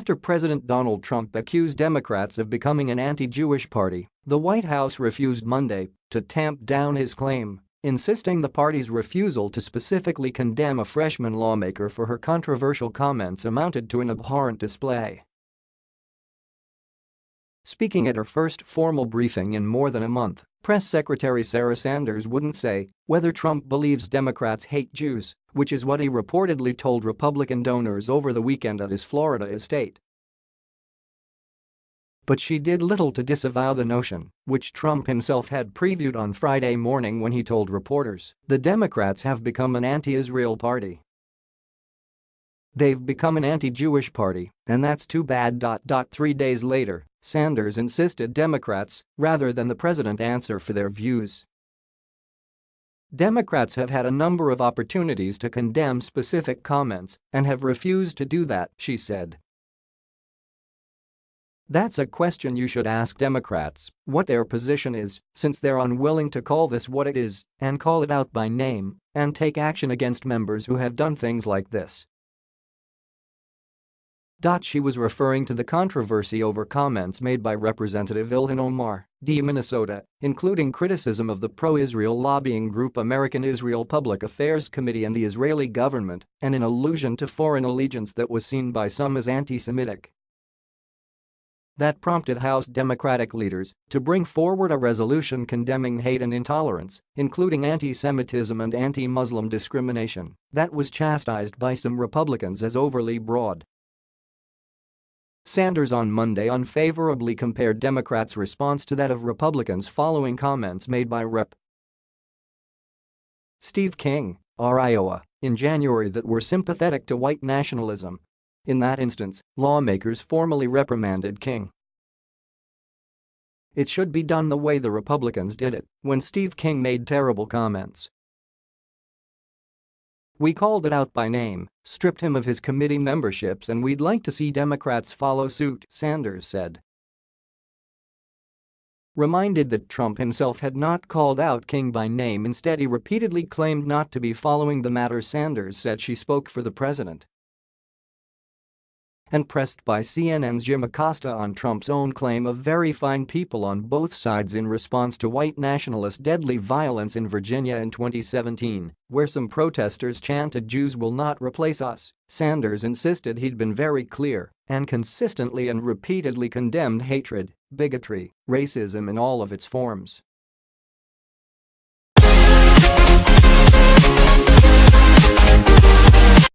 After President Donald Trump accused Democrats of becoming an anti-Jewish party, the White House refused Monday to tamp down his claim, insisting the party's refusal to specifically condemn a freshman lawmaker for her controversial comments amounted to an abhorrent display. Speaking at her first formal briefing in more than a month, Press Secretary Sarah Sanders wouldn't say whether Trump believes Democrats hate Jews, which is what he reportedly told Republican donors over the weekend at his Florida estate. But she did little to disavow the notion, which Trump himself had previewed on Friday morning when he told reporters the Democrats have become an anti-Israel party. They've become an anti-Jewish party, and that's too bad. Three days later, Sanders insisted Democrats, rather than the president answer for their views. Democrats have had a number of opportunities to condemn specific comments and have refused to do that, she said. That's a question you should ask Democrats, what their position is, since they're unwilling to call this what it is and call it out by name and take action against members who have done things like this. She was referring to the controversy over comments made by Representative Ilhan Omar, D. Minnesota, including criticism of the pro-Israel lobbying group American Israel Public Affairs Committee and the Israeli government and an allusion to foreign allegiance that was seen by some as anti-Semitic. That prompted House Democratic leaders to bring forward a resolution condemning hate and intolerance, including anti-Semitism and anti-Muslim discrimination, that was chastised by some Republicans as overly broad Sanders on Monday unfavorably compared Democrats' response to that of Republicans following comments made by Rep. Steve King, R. Iowa, in January that were sympathetic to white nationalism. In that instance, lawmakers formally reprimanded King. It should be done the way the Republicans did it when Steve King made terrible comments we called it out by name, stripped him of his committee memberships and we'd like to see Democrats follow suit, Sanders said. Reminded that Trump himself had not called out King by name instead he repeatedly claimed not to be following the matter Sanders said she spoke for the president and pressed by CNN's Jim Acosta on Trump's own claim of very fine people on both sides in response to white nationalist deadly violence in Virginia in 2017, where some protesters chanted Jews will not replace us, Sanders insisted he'd been very clear and consistently and repeatedly condemned hatred, bigotry, racism in all of its forms.